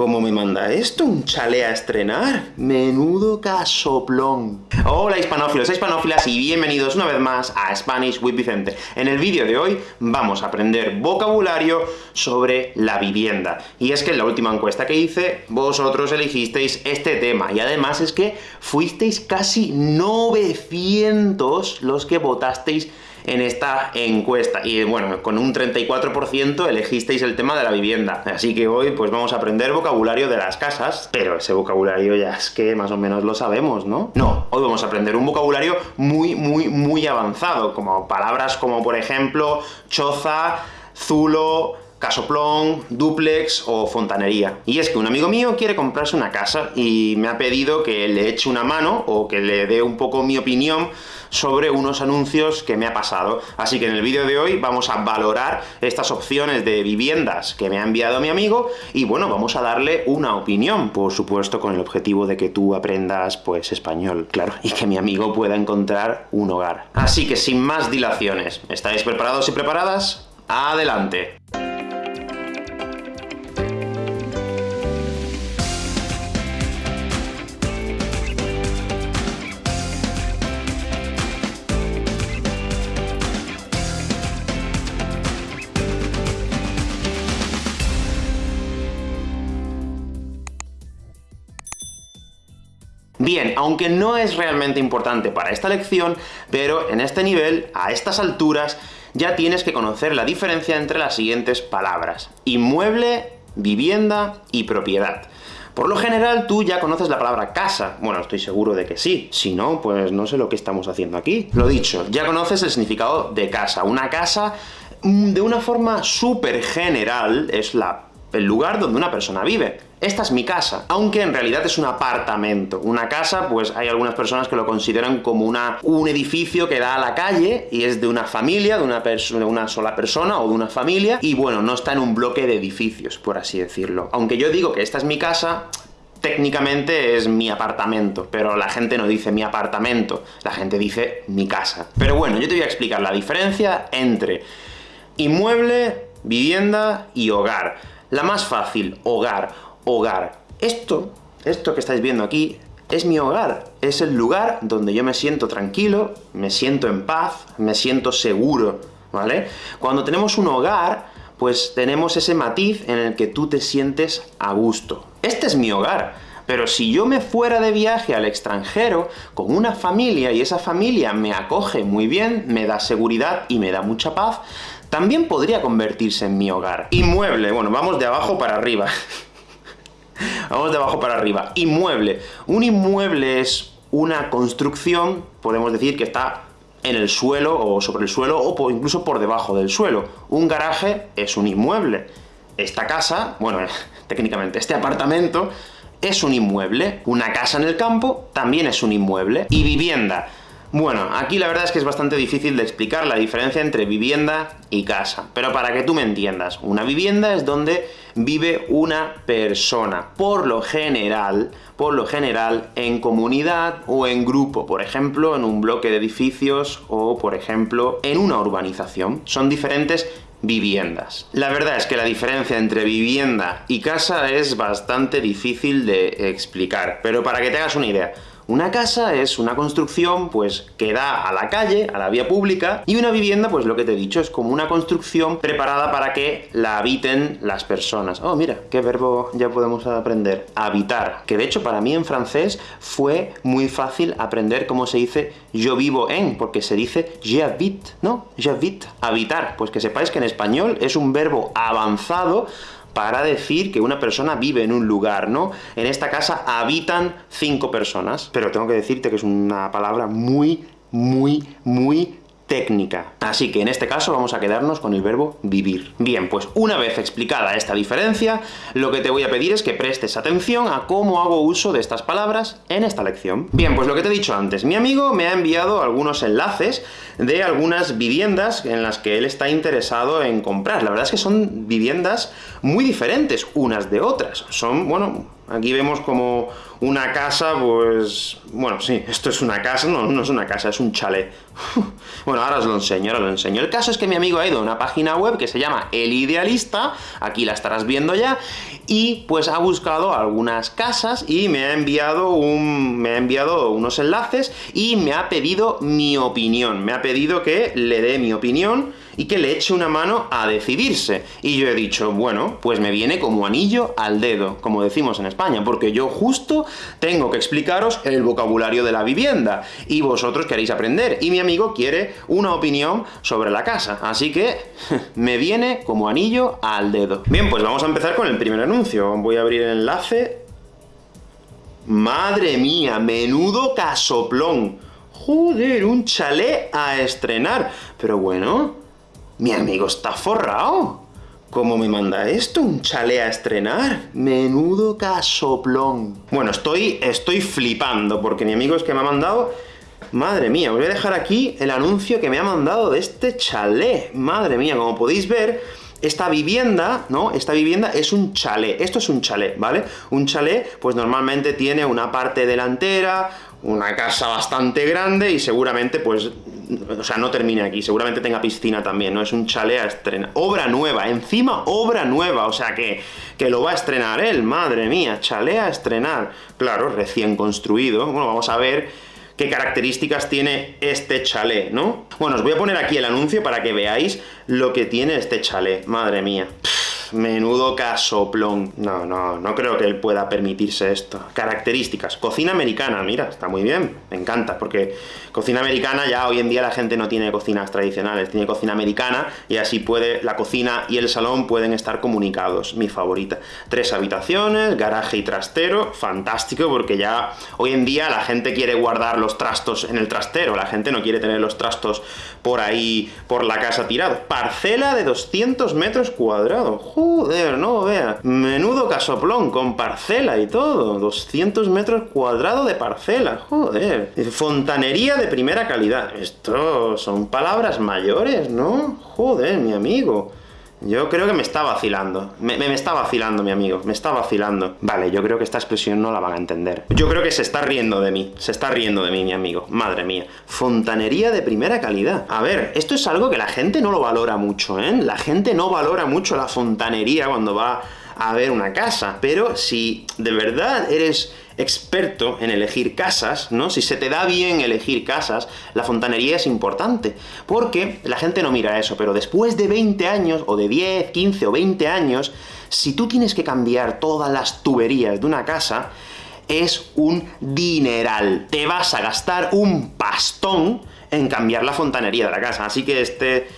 ¿Cómo me manda esto? ¿Un chale a estrenar? Menudo casoplón. Hola hispanófilos hispanófilas, y bienvenidos una vez más a Spanish with Vicente. En el vídeo de hoy vamos a aprender vocabulario sobre la vivienda. Y es que en la última encuesta que hice, vosotros elegisteis este tema, y además es que fuisteis casi 900 los que votasteis en esta encuesta. Y bueno, con un 34% elegisteis el tema de la vivienda. Así que hoy pues vamos a aprender vocabulario de las casas, pero ese vocabulario ya es que más o menos lo sabemos, ¿no? No, hoy vamos a aprender un vocabulario muy, muy, muy avanzado, como palabras como, por ejemplo, choza, zulo, casoplón, duplex o fontanería. Y es que un amigo mío quiere comprarse una casa y me ha pedido que le eche una mano o que le dé un poco mi opinión sobre unos anuncios que me ha pasado. Así que en el vídeo de hoy vamos a valorar estas opciones de viviendas que me ha enviado mi amigo, y bueno, vamos a darle una opinión, por supuesto con el objetivo de que tú aprendas, pues, español, claro, y que mi amigo pueda encontrar un hogar. Así que sin más dilaciones, ¿estáis preparados y preparadas? ¡Adelante! Bien, aunque no es realmente importante para esta lección, pero en este nivel, a estas alturas, ya tienes que conocer la diferencia entre las siguientes palabras. Inmueble, vivienda y propiedad. Por lo general, tú ya conoces la palabra casa. Bueno, estoy seguro de que sí. Si no, pues no sé lo que estamos haciendo aquí. Lo dicho, ya conoces el significado de casa. Una casa, mm, de una forma súper general, es la el lugar donde una persona vive. Esta es mi casa, aunque en realidad es un apartamento. Una casa, pues hay algunas personas que lo consideran como una, un edificio que da a la calle, y es de una familia, de una, de una sola persona o de una familia, y bueno, no está en un bloque de edificios, por así decirlo. Aunque yo digo que esta es mi casa, técnicamente es mi apartamento, pero la gente no dice mi apartamento, la gente dice mi casa. Pero bueno, yo te voy a explicar la diferencia entre inmueble, vivienda y hogar. La más fácil, hogar, hogar. Esto, esto que estáis viendo aquí, es mi hogar, es el lugar donde yo me siento tranquilo, me siento en paz, me siento seguro, ¿vale? Cuando tenemos un hogar, pues tenemos ese matiz en el que tú te sientes a gusto. Este es mi hogar, pero si yo me fuera de viaje al extranjero con una familia, y esa familia me acoge muy bien, me da seguridad y me da mucha paz, también podría convertirse en mi hogar. Inmueble, bueno, vamos de abajo para arriba. vamos de abajo para arriba. Inmueble. Un inmueble es una construcción, podemos decir que está en el suelo, o sobre el suelo, o incluso por debajo del suelo. Un garaje es un inmueble. Esta casa, bueno, técnicamente, este apartamento es un inmueble. Una casa en el campo también es un inmueble. Y vivienda. Bueno, aquí la verdad es que es bastante difícil de explicar la diferencia entre vivienda y casa, pero para que tú me entiendas, una vivienda es donde vive una persona, por lo general, por lo general, en comunidad o en grupo, por ejemplo, en un bloque de edificios o, por ejemplo, en una urbanización. Son diferentes viviendas. La verdad es que la diferencia entre vivienda y casa es bastante difícil de explicar, pero para que te hagas una idea, una casa es una construcción, pues, que da a la calle, a la vía pública, y una vivienda, pues lo que te he dicho, es como una construcción preparada para que la habiten las personas. Oh, mira, qué verbo ya podemos aprender. Habitar. Que de hecho, para mí en francés fue muy fácil aprender cómo se dice yo vivo en, porque se dice j'habite, ¿no? J'habite. Habitar. Pues que sepáis que en español es un verbo avanzado para decir que una persona vive en un lugar, ¿no? En esta casa habitan cinco personas, pero tengo que decirte que es una palabra muy, muy, muy técnica. Así que en este caso vamos a quedarnos con el verbo vivir. Bien, pues una vez explicada esta diferencia, lo que te voy a pedir es que prestes atención a cómo hago uso de estas palabras en esta lección. Bien, pues lo que te he dicho antes, mi amigo me ha enviado algunos enlaces de algunas viviendas en las que él está interesado en comprar. La verdad es que son viviendas muy diferentes unas de otras. Son, bueno, Aquí vemos como una casa, pues... Bueno, sí, esto es una casa, no, no es una casa, es un chalet. bueno, ahora os lo enseño, ahora os lo enseño. El caso es que mi amigo ha ido a una página web que se llama El Idealista, aquí la estarás viendo ya, y pues ha buscado algunas casas y me ha enviado un... me ha enviado unos enlaces y me ha pedido mi opinión. Me ha pedido que le dé mi opinión y que le eche una mano a decidirse. Y yo he dicho, bueno, pues me viene como anillo al dedo, como decimos en España, porque yo justo tengo que explicaros el vocabulario de la vivienda, y vosotros queréis aprender, y mi amigo quiere una opinión sobre la casa, así que me viene como anillo al dedo. Bien, pues vamos a empezar con el primer anuncio. Voy a abrir el enlace. ¡Madre mía! ¡Menudo casoplón! ¡Joder! Un chalet a estrenar. Pero bueno, mi amigo está forrado. ¿Cómo me manda esto? ¿Un chalet a estrenar? Menudo casoplón. Bueno, estoy, estoy flipando, porque mi amigo es que me ha mandado... Madre mía, os voy a dejar aquí el anuncio que me ha mandado de este chalet. Madre mía, como podéis ver, esta vivienda, ¿no? Esta vivienda es un chalet. Esto es un chalet, ¿vale? Un chalet, pues normalmente tiene una parte delantera, una casa bastante grande y seguramente, pues, o sea, no termine aquí, seguramente tenga piscina también, ¿no? Es un chalet a estrenar. Obra nueva, encima obra nueva, o sea que, que lo va a estrenar él, madre mía, chalet a estrenar. Claro, recién construido. Bueno, vamos a ver qué características tiene este chalet, ¿no? Bueno, os voy a poner aquí el anuncio para que veáis lo que tiene este chalet, madre mía menudo casoplón. No, no, no creo que él pueda permitirse esto. Características. Cocina americana, mira, está muy bien, me encanta, porque cocina americana ya hoy en día la gente no tiene cocinas tradicionales, tiene cocina americana, y así puede, la cocina y el salón pueden estar comunicados, mi favorita. Tres habitaciones, garaje y trastero, fantástico, porque ya hoy en día la gente quiere guardar los trastos en el trastero, la gente no quiere tener los trastos por ahí, por la casa tirados. Parcela de 200 metros cuadrados, Joder, no, vea. Menudo casoplón, con parcela y todo. 200 metros cuadrados de parcela, joder. Fontanería de primera calidad. Esto son palabras mayores, ¿no? Joder, mi amigo. Yo creo que me está vacilando. Me, me, está vacilando, mi amigo. Me está vacilando. Vale, yo creo que esta expresión no la van a entender. Yo creo que se está riendo de mí. Se está riendo de mí, mi amigo. Madre mía. Fontanería de primera calidad. A ver, esto es algo que la gente no lo valora mucho, ¿eh? La gente no valora mucho la fontanería cuando va a ver una casa. Pero si de verdad eres experto en elegir casas, ¿no? Si se te da bien elegir casas, la fontanería es importante, porque la gente no mira eso, pero después de 20 años, o de 10, 15 o 20 años, si tú tienes que cambiar todas las tuberías de una casa, es un dineral. Te vas a gastar un pastón en cambiar la fontanería de la casa. Así que este,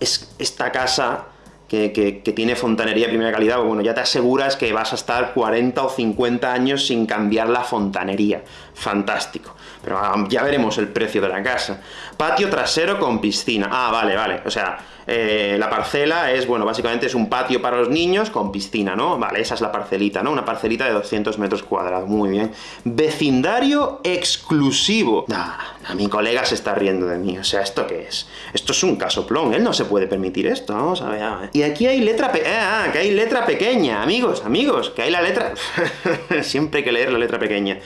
es, esta casa que, tiene fontanería de primera calidad, bueno, ya te aseguras que vas a estar 40 o 50 años sin cambiar la fontanería. Fantástico. Pero ah, ya veremos el precio de la casa. Patio trasero con piscina. Ah, vale, vale. O sea, eh, la parcela es, bueno, básicamente es un patio para los niños con piscina, ¿no? Vale, esa es la parcelita, ¿no? Una parcelita de 200 metros cuadrados, muy bien. Vecindario exclusivo. a mi colega se está riendo de mí, o sea, ¿esto qué es? Esto es un casoplón, él no se puede permitir esto, vamos a ver, a ver. Y aquí hay letra pe ah, ah, que hay letra pequeña, amigos, amigos, que hay la letra... Siempre hay que leer la letra pequeña.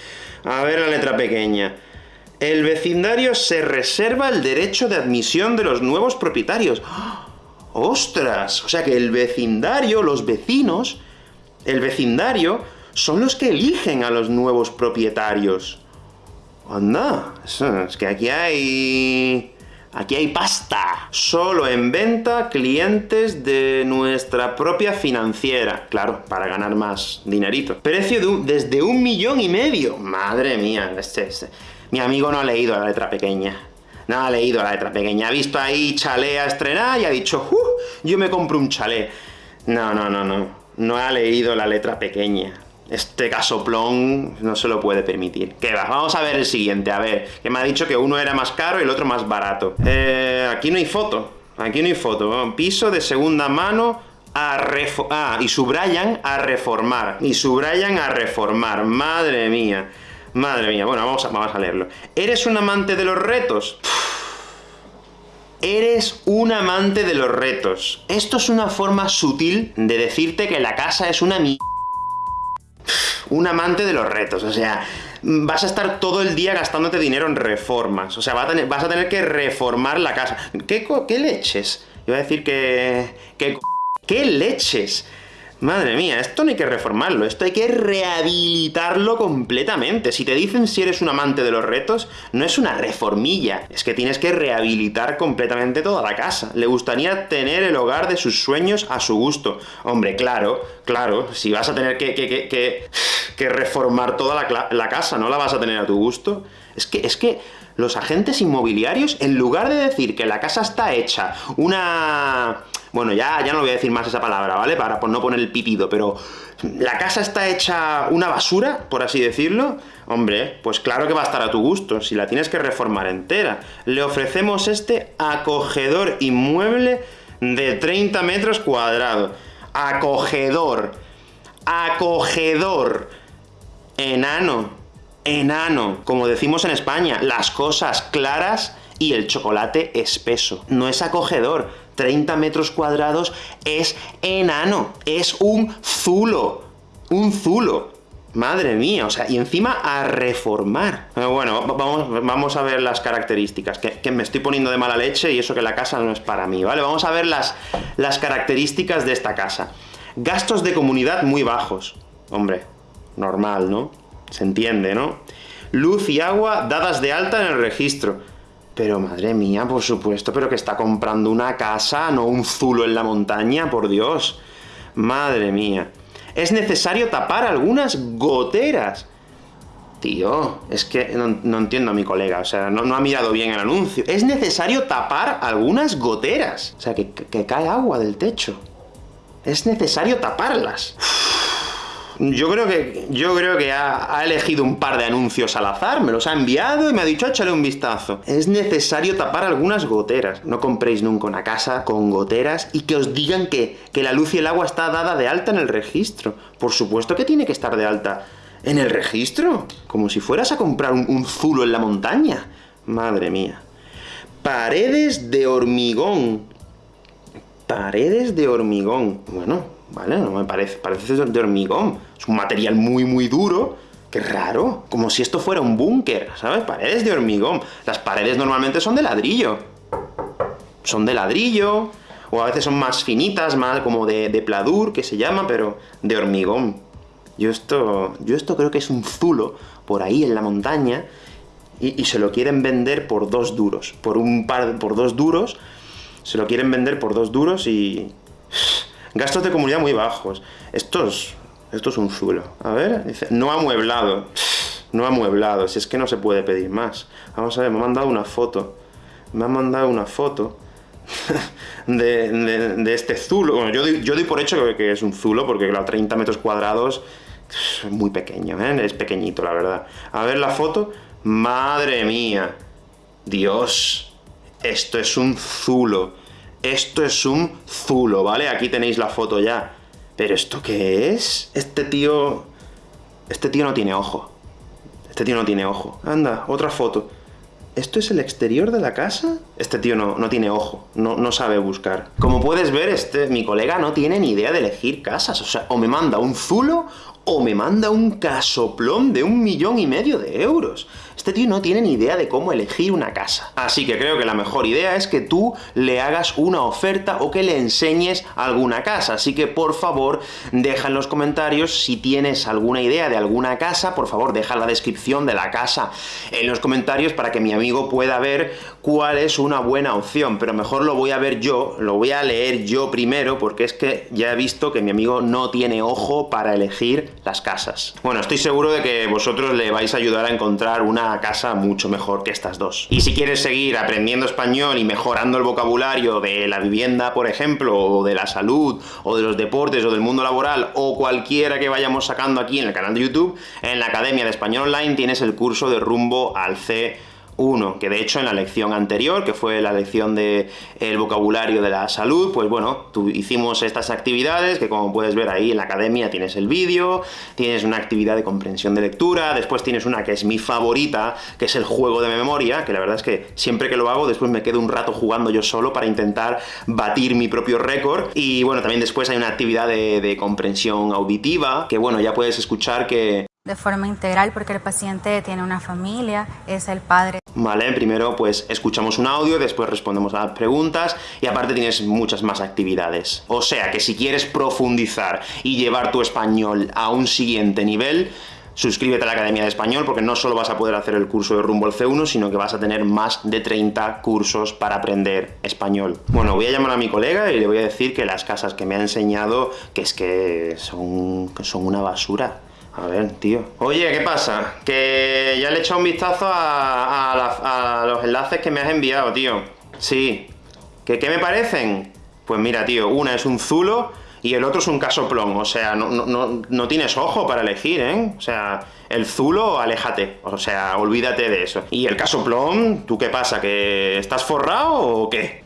A ver la letra pequeña. El vecindario se reserva el derecho de admisión de los nuevos propietarios. ¡Ostras! O sea que el vecindario, los vecinos, el vecindario, son los que eligen a los nuevos propietarios. ¡Anda! Es que aquí hay... Aquí hay pasta. Solo en venta clientes de nuestra propia financiera. Claro, para ganar más dinerito. Precio de desde un millón y medio. Madre mía, este, este. Mi amigo no ha leído la letra pequeña. No ha leído la letra pequeña. Ha visto ahí chalet a estrenar y ha dicho, ¡Uh! Yo me compro un chalet. No, no, no, no. No ha leído la letra pequeña. Este casoplón no se lo puede permitir. ¿Qué va? Vamos a ver el siguiente, a ver. Que me ha dicho que uno era más caro y el otro más barato. Eh, aquí no hay foto. Aquí no hay foto. Piso de segunda mano a reformar. Ah, y subrayan a reformar. Y subrayan a reformar. Madre mía. Madre mía, bueno, vamos a, vamos a leerlo. ¿Eres un amante de los retos? Eres un amante de los retos. Esto es una forma sutil de decirte que la casa es una mi... un amante de los retos, o sea, vas a estar todo el día gastándote dinero en reformas, o sea, vas a tener, vas a tener que reformar la casa. ¿Qué, qué leches? Iba a decir que... que ¿Qué leches? Madre mía, esto no hay que reformarlo, esto hay que rehabilitarlo completamente. Si te dicen si eres un amante de los retos, no es una reformilla, es que tienes que rehabilitar completamente toda la casa. Le gustaría tener el hogar de sus sueños a su gusto. Hombre, claro, claro, si vas a tener que, que, que, que reformar toda la, la casa, ¿no la vas a tener a tu gusto? Es que, es que los agentes inmobiliarios, en lugar de decir que la casa está hecha una bueno, ya, ya no voy a decir más esa palabra, ¿vale? Para no poner el pitido, pero... ¿La casa está hecha una basura, por así decirlo? Hombre, pues claro que va a estar a tu gusto, si la tienes que reformar entera. Le ofrecemos este acogedor inmueble de 30 metros cuadrados. Acogedor. Acogedor. Enano. Enano. Como decimos en España, las cosas claras y el chocolate espeso. No es acogedor. 30 metros cuadrados es enano, es un zulo, un zulo. Madre mía, o sea, y encima a reformar. bueno, vamos, vamos a ver las características, que, me estoy poniendo de mala leche y eso que la casa no es para mí, ¿vale? Vamos a ver las, las características de esta casa. Gastos de comunidad muy bajos. Hombre, normal, ¿no? Se entiende, ¿no? Luz y agua dadas de alta en el registro. Pero madre mía, por supuesto, pero que está comprando una casa, no un zulo en la montaña, por Dios. Madre mía. Es necesario tapar algunas goteras. Tío, es que no, entiendo a mi colega, o sea, no, ha mirado bien el anuncio. Es necesario tapar algunas goteras. O sea, que, cae agua del techo. Es necesario taparlas. Yo creo que, yo creo que ha, elegido un par de anuncios al azar, me los ha enviado y me ha dicho, échale un vistazo. Es necesario tapar algunas goteras. No compréis nunca una casa con goteras y que os digan que, que la luz y el agua está dada de alta en el registro. Por supuesto que tiene que estar de alta en el registro. Como si fueras a comprar un, un zulo en la montaña. Madre mía. Paredes de hormigón. Paredes de hormigón. Bueno, ¿vale? No me parece, parece de hormigón. Es un material muy, muy duro, ¡Qué raro! Como si esto fuera un búnker, ¿sabes? Paredes de hormigón. Las paredes normalmente son de ladrillo. Son de ladrillo, o a veces son más finitas, más como de, pladur, que se llama, pero de hormigón. Yo esto, yo esto creo que es un zulo, por ahí en la montaña, y, y, se lo quieren vender por dos duros. Por un par, por dos duros, se lo quieren vender por dos duros y... Gastos de comunidad muy bajos. Esto es, esto es un zulo. A ver, dice, no amueblado. No amueblado, si es que no se puede pedir más. Vamos a ver, me ha mandado una foto. Me ha mandado una foto de, este zulo. Bueno, yo, doy, yo doy por hecho que, es un zulo, porque claro, 30 metros cuadrados es muy pequeño, ¿eh? Es pequeñito, la verdad. A ver la foto. ¡Madre mía! Dios, esto es un zulo. Esto es un zulo, ¿vale? Aquí tenéis la foto ya. ¿Pero esto qué es? Este tío... Este tío no tiene ojo. Este tío no tiene ojo. Anda, otra foto. ¿Esto es el exterior de la casa? Este tío no, no tiene ojo, no, no, sabe buscar. Como puedes ver, este, mi colega no tiene ni idea de elegir casas. O sea, o me manda un zulo, o me manda un casoplón de un millón y medio de euros. Este tío no tiene ni idea de cómo elegir una casa. Así que creo que la mejor idea es que tú le hagas una oferta o que le enseñes alguna casa. Así que, por favor, deja en los comentarios si tienes alguna idea de alguna casa, por favor, deja la descripción de la casa en los comentarios para que mi amigo pueda ver cuál es una buena opción. Pero mejor lo voy a ver yo, lo voy a leer yo primero, porque es que ya he visto que mi amigo no tiene ojo para elegir las casas. Bueno, estoy seguro de que vosotros le vais a ayudar a encontrar una casa mucho mejor que estas dos. Y si quieres seguir aprendiendo español y mejorando el vocabulario de la vivienda, por ejemplo, o de la salud, o de los deportes, o del mundo laboral, o cualquiera que vayamos sacando aquí en el canal de YouTube, en la Academia de Español Online tienes el curso de rumbo al C uno, que de hecho en la lección anterior, que fue la lección de el vocabulario de la salud, pues bueno, hicimos estas actividades, que como puedes ver ahí en la academia tienes el vídeo, tienes una actividad de comprensión de lectura, después tienes una que es mi favorita, que es el juego de memoria, que la verdad es que siempre que lo hago, después me quedo un rato jugando yo solo para intentar batir mi propio récord, y bueno, también después hay una actividad de comprensión auditiva, que bueno, ya puedes escuchar que de forma integral porque el paciente tiene una familia, es el padre. Vale, primero pues escuchamos un audio, después respondemos a las preguntas, y aparte tienes muchas más actividades. O sea que si quieres profundizar y llevar tu español a un siguiente nivel, suscríbete a la Academia de Español, porque no solo vas a poder hacer el curso de Rumbo al C1, sino que vas a tener más de 30 cursos para aprender español. Bueno, voy a llamar a mi colega y le voy a decir que las casas que me ha enseñado, que es que son, que son una basura. A ver, tío. Oye, ¿qué pasa? Que ya le he echado un vistazo a, los enlaces que me has enviado, tío. Sí. ¿Que qué me parecen? Pues mira, tío, una es un zulo y el otro es un casoplón. O sea, no, no, no tienes ojo para elegir, ¿eh? O sea, el zulo, aléjate. O sea, olvídate de eso. Y el casoplón, ¿tú qué pasa? ¿Que estás forrado o qué?